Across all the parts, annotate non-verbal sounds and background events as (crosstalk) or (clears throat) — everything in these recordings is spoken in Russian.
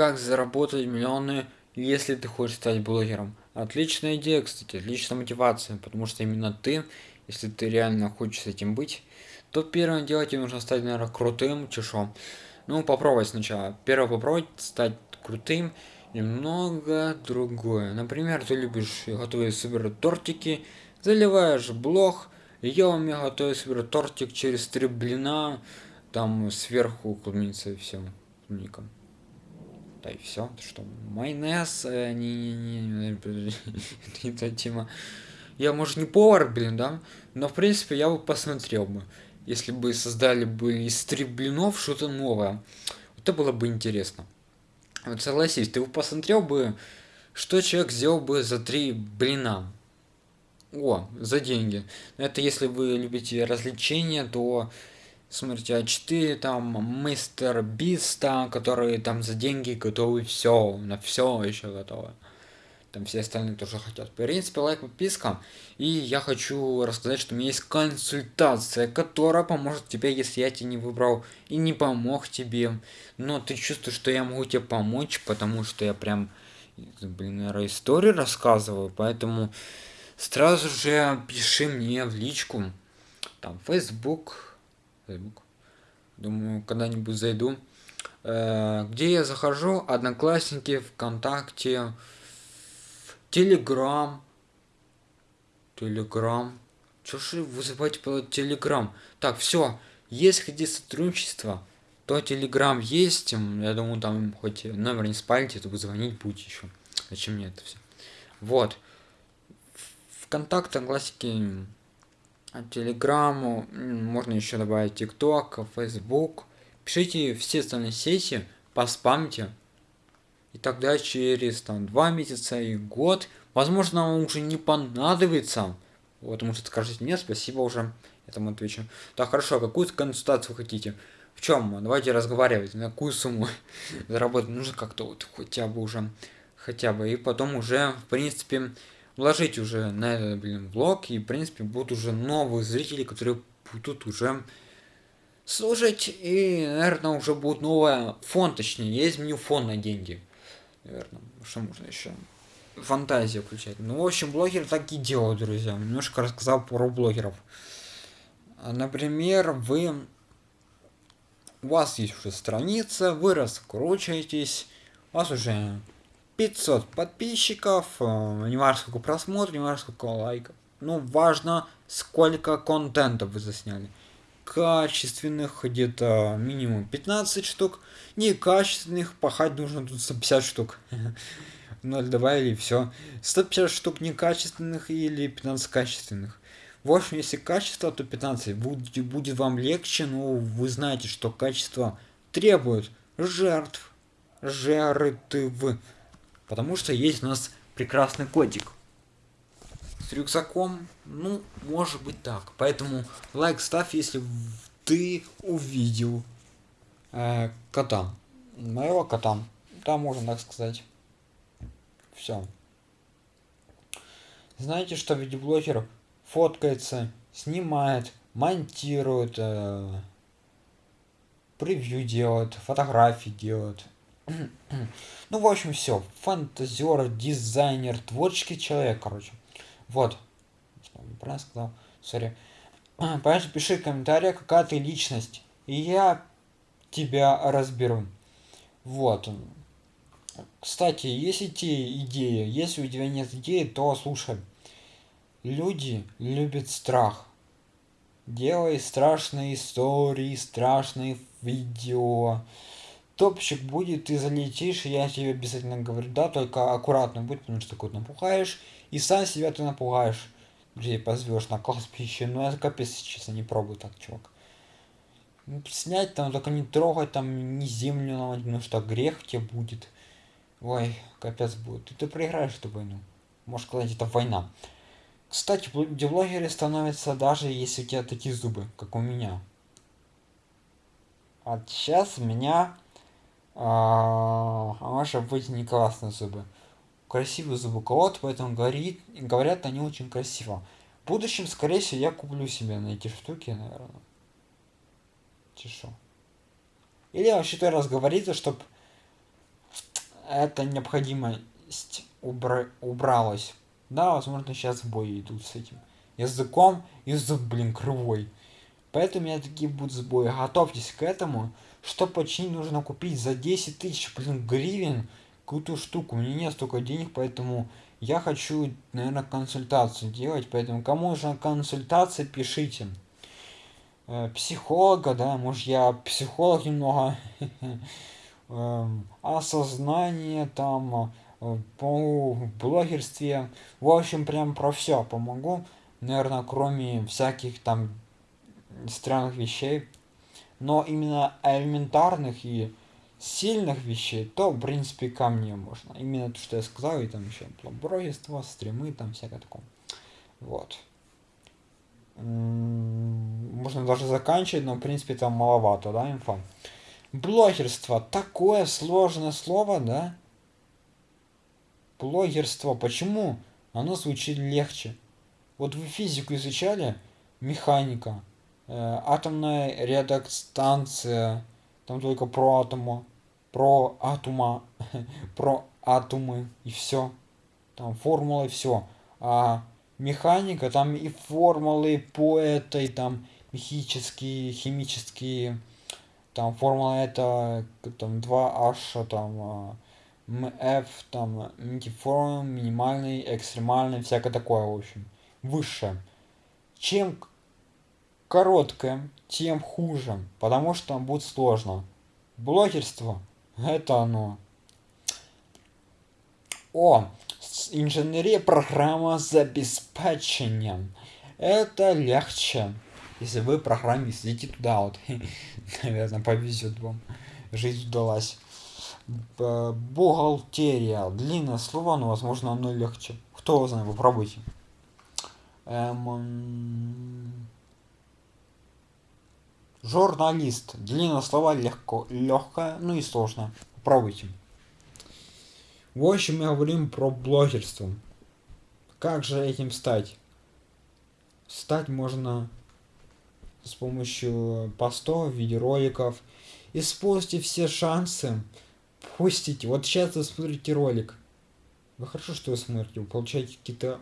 как заработать миллионы, если ты хочешь стать блогером. Отличная идея, кстати, отличная мотивация, потому что именно ты, если ты реально хочешь этим быть, то первое дело тебе нужно стать, наверное, крутым, чешом. Ну, попробовать сначала. Первое попробовать стать крутым, немного другое. Например, ты любишь готовить супер тортики, заливаешь блог, я умею готовить супер тортик через три блина, там сверху клубница и все, клубника. Да и все, что майонез, э, не, не, не, (laughs) та тема. Я, может, не повар, блин, да, но, в принципе, я бы посмотрел бы, если бы создали бы из блинов что-то новое. Это было бы интересно. Вот согласись, ты бы посмотрел бы, что человек сделал бы за три блина. О, за деньги. Это если вы любите развлечения, то смотрите А4, там мистер Биста, которые там за деньги готовы все, на все еще готовы. Там все остальные тоже хотят. В принципе, лайк, подписка. И я хочу рассказать, что у меня есть консультация, которая поможет тебе, если я тебя не выбрал и не помог тебе. Но ты чувствуешь, что я могу тебе помочь, потому что я прям, блин, наверное, историю рассказываю. Поэтому сразу же пиши мне в личку. Там, Facebook. Facebook. Думаю, когда-нибудь зайду. Э, где я захожу? Одноклассники, ВКонтакте. Телеграм. Телеграм. Чё же вызывать по Телеграм? Так, все. Есть хотите сотрудничество, то Телеграм есть. Я думаю, там хоть номер не спалите, то вы звонить будете еще. Зачем мне это все? Вот. Вконтакте, классики, Телеграмму, можно еще добавить ТикТок, Фейсбук. Пишите все остальные сети, поспамьте, и тогда через там два месяца и год, возможно, вам уже не понадобится. Вот, может скажете, нет, спасибо уже, я там отвечу. Так, хорошо, а какую консультацию хотите? В чем? Давайте разговаривать, на какую сумму (laughs) заработать нужно как-то вот хотя бы уже, хотя бы. И потом уже, в принципе, вложить уже на этот, блин, блог, и, в принципе, будут уже новые зрители, которые будут уже слушать, и, наверное, уже будет новая фон, точнее, есть меню фон на деньги наверное. Что можно еще? Фантазию включать. Ну, в общем, блогеры так и делают, друзья. Немножко рассказал про блогеров. Например, вы... У вас есть уже страница, вы раскручиваетесь, у вас уже 500 подписчиков, э, не важно сколько просмотров, не важно сколько лайков. Ну, важно, сколько контента вы засняли качественных где-то минимум 15 штук, некачественных пахать нужно тут 150 штук. 0 добавили все. 150 штук некачественных или 15 качественных. В общем, если качество, то 15. Будет, будет вам легче, но вы знаете, что качество требует жертв. Жертв. Потому что есть у нас прекрасный котик с рюкзаком, ну, может быть так. Поэтому лайк ставь, если ты увидел э, кота. Моего кота. Да, можно так сказать. Все. Знаете, что видеоблогер фоткается, снимает, монтирует, э, превью делает, фотографии делает. Ну, в общем, все. Фантазер, дизайнер, творческий человек, короче. Вот. Правильно сказал? Sorry. (clears throat) Поэтому пиши в комментариях, какая ты личность. И я тебя разберу. Вот. Кстати, если те идеи, если у тебя нет идеи, то слушай. Люди любят страх. Делай страшные истории, страшные видео. Топчик будет, ты залетишь, я тебе обязательно говорю, да, только аккуратно будь, потому что такой напугаешь. И сам себя ты напугаешь. Людей позвешь на кладбище. Ну это капец, честно, не пробуй так, чувак. Ну, снять там, только не трогать там, не землю ломать, потому что грех тебе будет. Ой, капец будет. И ты проиграешь эту войну. Может сказать, это война. Кстати, блогеры становятся даже если у тебя такие зубы, как у меня. А сейчас у меня а, может быть не классные зубы красивый звуковод, поэтому говорит, говорят они очень красиво. В будущем, скорее всего, я куплю себе на эти штуки, наверное. Тишу. Или вообще то раз говорится, чтобы эта необходимость убра убралась. Да, возможно, сейчас в бой идут с этим языком, язык, блин, кривой. Поэтому у меня такие будут сбои. Готовьтесь к этому. Что починить нужно купить за 10 тысяч, блин, гривен какую-то штуку. У меня нет столько денег, поэтому я хочу, наверное, консультацию делать. Поэтому кому нужна консультация, пишите. Э, психолога, да, может я психолог немного. (laughs) Эм, осознание там э, по блогерстве. В общем, прям про все помогу. Наверное, кроме всяких там странных вещей. Но именно элементарных и сильных вещей, то, в принципе, ко мне можно. Именно то, что я сказал, и там еще блогерство, стримы, там всякое такое. Вот. Можно даже заканчивать, но, в принципе, там маловато, да, инфа. Блогерство. Такое сложное слово, да? Блогерство. Почему? Оно звучит легче. Вот вы физику изучали, механика, атомная редакстанция, там только про атома, про атома, (laughs) про атомы и все. Там формулы все. А механика, там и формулы по этой, там мехические, химические, там формула это там 2H, там MF, там мультиформ, минимальный, экстремальный, всякое такое, в общем. Высшее. Чем короткое, тем хуже, потому что будет сложно. Блогерство – это оно. О, инженерия программа с обеспечением. Это легче. Если вы программист, идите туда вот. (laughs) Наверное, повезет вам. Жизнь удалась. Бухгалтерия. Длинное слово, но возможно оно легче. Кто знает, попробуйте. Эм... Журналист. Длинное слово легко, легкое, ну и сложно. Попробуйте. В общем, мы говорим про блогерство. Как же этим стать? Стать можно с помощью постов, видеороликов. Используйте все шансы. Пустите. Вот сейчас вы смотрите ролик. Вы хорошо, что вы смотрите. Вы получаете какие-то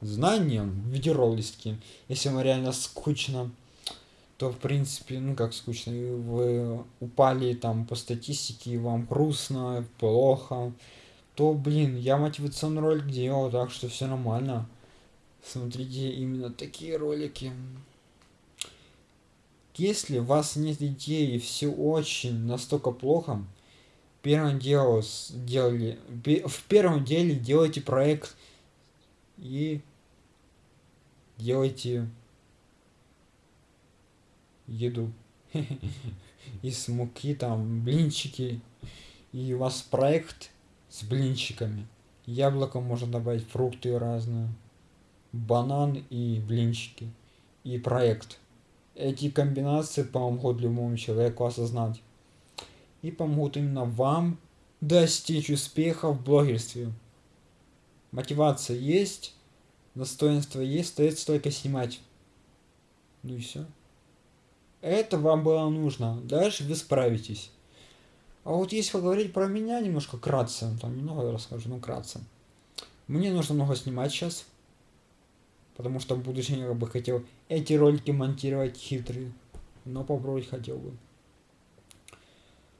знания, видеоролики. Если вам реально скучно, то в принципе, ну как скучно, вы упали там по статистике, вам грустно, плохо то, блин, я мотивационный ролик делал, так что все нормально. Смотрите именно такие ролики. Если у вас нет идеи все очень настолько плохо, первым делом делали, в первом деле делайте проект и делайте еду (laughs) из муки, там, блинчики, и у вас проект с блинчиками. Яблоко можно добавить, фрукты разные, банан и блинчики. И проект. Эти комбинации помогут любому человеку осознать. И помогут именно вам достичь успеха в блогерстве. Мотивация есть, достоинство есть, остается только снимать. Ну и все. Это вам было нужно. Дальше вы справитесь. А вот если поговорить про меня немножко кратко, там немного расскажу, ну кратко. Мне нужно много снимать сейчас, потому что в будущем я бы хотел эти ролики монтировать хитрые, но попробовать хотел бы.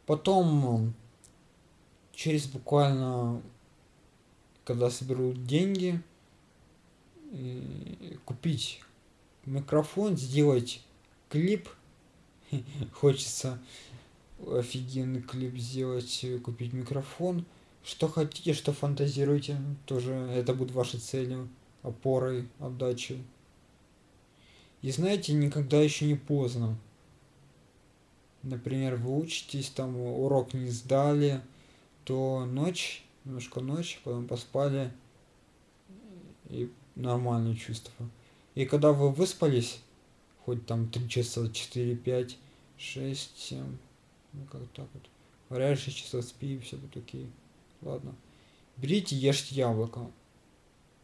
Потом, через буквально, когда соберу деньги, купить микрофон, сделать клип, (laughs) хочется офигенный клип сделать, купить микрофон. Что хотите, что фантазируете, тоже это будет вашей целью, опорой, отдачей. И знаете, никогда еще не поздно. Например, вы учитесь, там урок не сдали, то ночь, немножко ночь, потом поспали, и нормальные чувства. И когда вы выспались, хоть там 3 часа, 4, 5, 6, 7, ну как так вот. Говорят, 6 часов спи, все вот окей. Ладно. Берите, ешьте яблоко.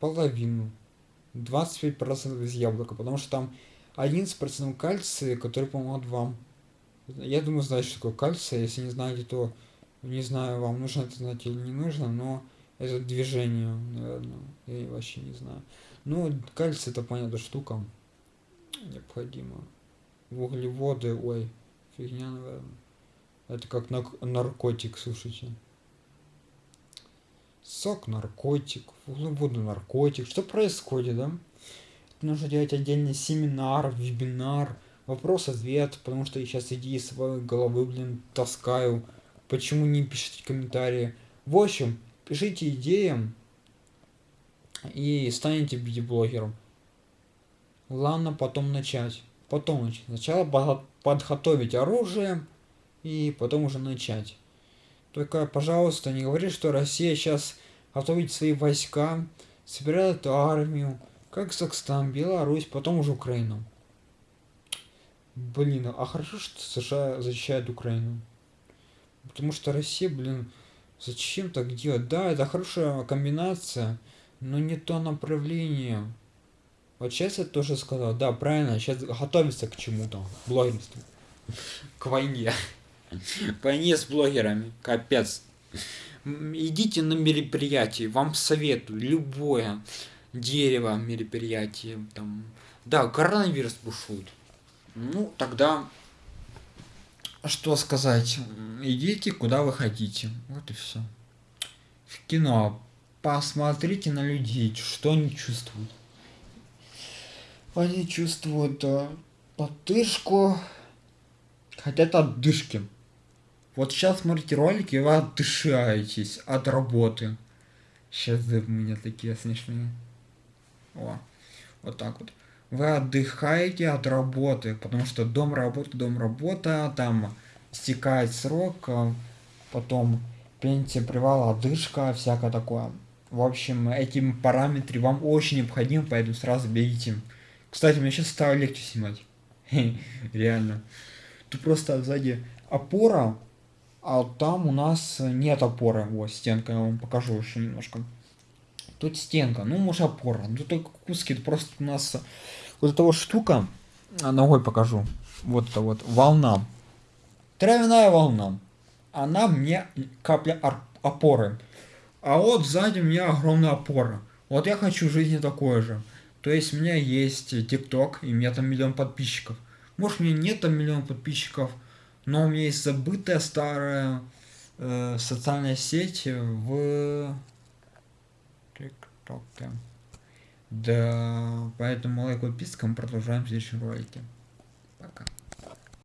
Половину. 25% из яблока, потому что там 11% кальция, который помогает вам. Я думаю, знаете, что такое кальций. Если не знаете, то Не знаю, вам нужно это знать или не нужно, но это движение, наверное. Я вообще не знаю. Ну, кальций это понятная штука. Необходимо. Углеводы, ой, фигня, наверное. Это как наркотик, слушайте. Сок наркотик, углеводы наркотик. Что происходит, да? Нужно делать отдельный семинар, вебинар, вопрос-ответ, потому что я сейчас идеи своей головы, блин, таскаю. Почему не пишите комментарии? В общем, пишите идеи и станете видеоблогером. Ладно, потом начать. Потом начать. Сначала подготовить оружие и потом уже начать. Только, пожалуйста, не говори, что Россия сейчас готовит свои войска, собирает армию, как Казахстан, Беларусь, потом уже Украину. Блин, а хорошо, что США защищает Украину. Потому что Россия, блин, зачем так делать? Да, это хорошая комбинация, но не то направление. Вот сейчас я тоже сказал, да, правильно, сейчас готовится к чему-то, блогерству. К войне. К войне с блогерами, капец. Идите на мероприятие, вам советую, любое дерево мероприятие, там, да, коронавирус бушует. Ну, тогда, что сказать, идите куда вы хотите, вот и все. В кино посмотрите на людей, что они чувствуют. Они чувствуют э, подышку, хотят отдышки. Вот сейчас смотрите ролики, и вы отдышаетесь от работы. Сейчас у меня такие смешные. О, вот так вот. Вы отдыхаете от работы, потому что дом работа, дом работа, там стекает срок, а потом пенсия, привал, отдышка, всякое такое. В общем, этим параметры вам очень необходимы, поэтому сразу бегите. Кстати, мне сейчас стало легче снимать. (laughs) Реально. Тут просто сзади опора, а там у нас нет опоры. Вот, стенка, я вам покажу еще немножко. Тут стенка, ну может опора, ну только куски, это просто у нас вот эта вот штука, а, ногой покажу, вот это вот волна, травяная волна, она мне капля опоры, а вот сзади у меня огромная опора, вот я хочу жизни такое же, то есть у меня есть тикток, и у меня там миллион подписчиков, может у меня нет там миллион подписчиков, но у меня есть забытая старая э, социальная сеть в ТикТоке. Да, поэтому лайк, подписка, мы продолжаем в следующем ролике.